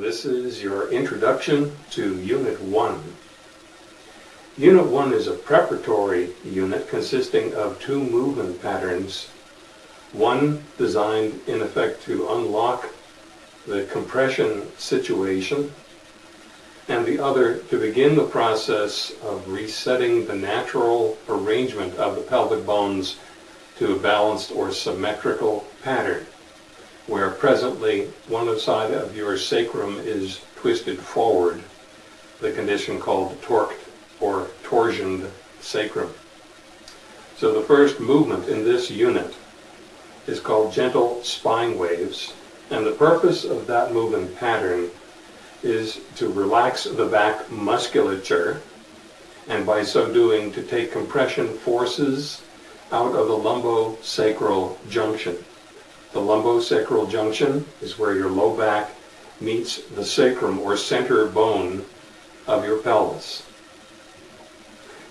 This is your introduction to Unit 1. Unit 1 is a preparatory unit consisting of two movement patterns. One designed in effect to unlock the compression situation and the other to begin the process of resetting the natural arrangement of the pelvic bones to a balanced or symmetrical pattern, where presently one side of your sacrum is twisted forward, the condition called torqued or torsioned sacrum. So the first movement in this unit is called gentle spine waves, and the purpose of that movement pattern is to relax the back musculature and by so doing to take compression forces out of the lumbosacral junction. The lumbosacral junction is where your low back meets the sacrum or center bone of your pelvis.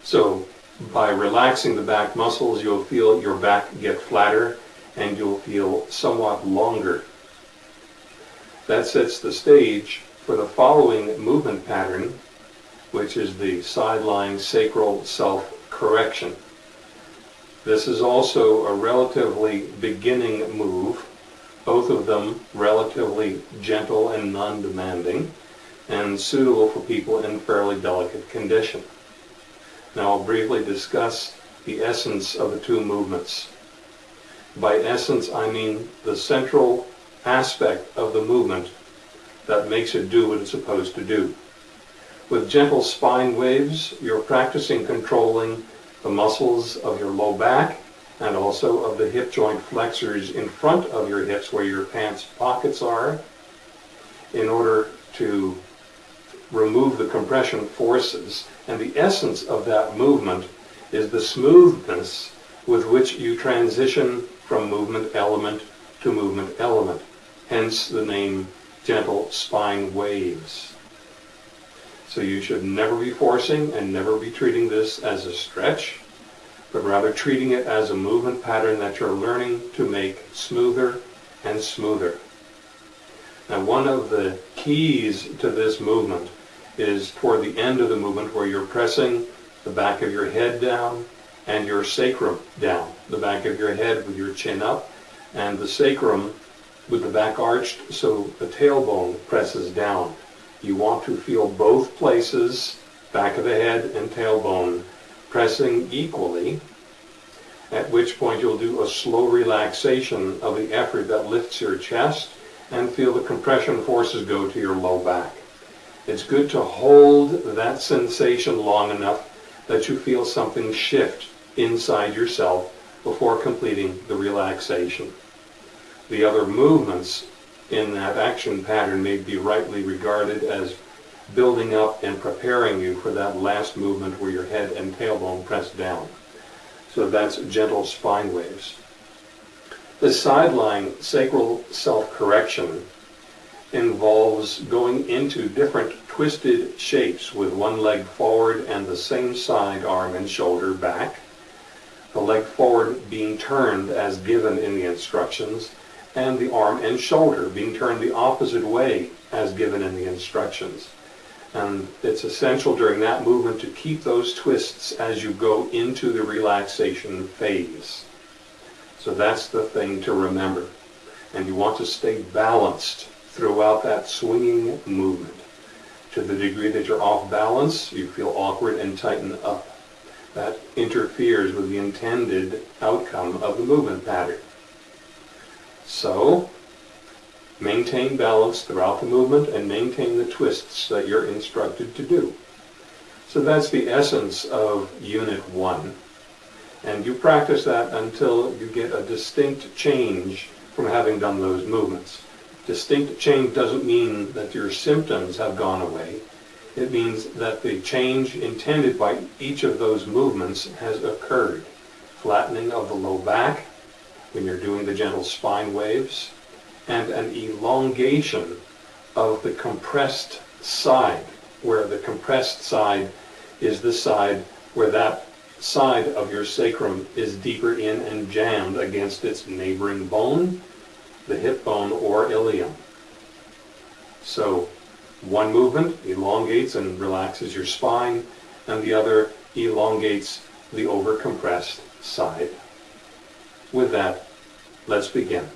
So by relaxing the back muscles, you'll feel your back get flatter and you'll feel somewhat longer. That sets the stage for the following movement pattern, which is the side-lying sacral self-correction. This is also a relatively beginning move, both of them relatively gentle and non-demanding, and suitable for people in fairly delicate condition. Now I'll briefly discuss the essence of the two movements. By essence, I mean the central aspect of the movement that makes it do what it's supposed to do. With gentle spine waves, you're practicing controlling the muscles of your low back and also of the hip joint flexors in front of your hips where your pants pockets are in order to remove the compression forces. And the essence of that movement is the smoothness with which you transition from movement element to movement element. Hence the name gentle spine waves. So you should never be forcing and never be treating this as a stretch, but rather treating it as a movement pattern that you're learning to make smoother and smoother. Now one of the keys to this movement is toward the end of the movement where you're pressing the back of your head down and your sacrum down. The back of your head with your chin up and the sacrum with the back arched so the tailbone presses down. You want to feel both places, back of the head and tailbone, pressing equally, at which point you'll do a slow relaxation of the effort that lifts your chest and feel the compression forces go to your low back. It's good to hold that sensation long enough that you feel something shift inside yourself before completing the relaxation the other movements in that action pattern may be rightly regarded as building up and preparing you for that last movement where your head and tailbone press down. So that's gentle spine waves. The side-lying sacral self-correction involves going into different twisted shapes with one leg forward and the same side arm and shoulder back. The leg forward being turned as given in the instructions and the arm and shoulder being turned the opposite way as given in the instructions. And it's essential during that movement to keep those twists as you go into the relaxation phase. So that's the thing to remember. And you want to stay balanced throughout that swinging movement. To the degree that you're off balance, you feel awkward and tighten up. That interferes with the intended outcome of the movement pattern. So, maintain balance throughout the movement and maintain the twists that you're instructed to do. So that's the essence of Unit 1. And you practice that until you get a distinct change from having done those movements. Distinct change doesn't mean that your symptoms have gone away. It means that the change intended by each of those movements has occurred. Flattening of the low back, when you're doing the gentle spine waves, and an elongation of the compressed side, where the compressed side is the side where that side of your sacrum is deeper in and jammed against its neighboring bone, the hip bone or ilium. So One movement elongates and relaxes your spine, and the other elongates the overcompressed side. With that, let's begin.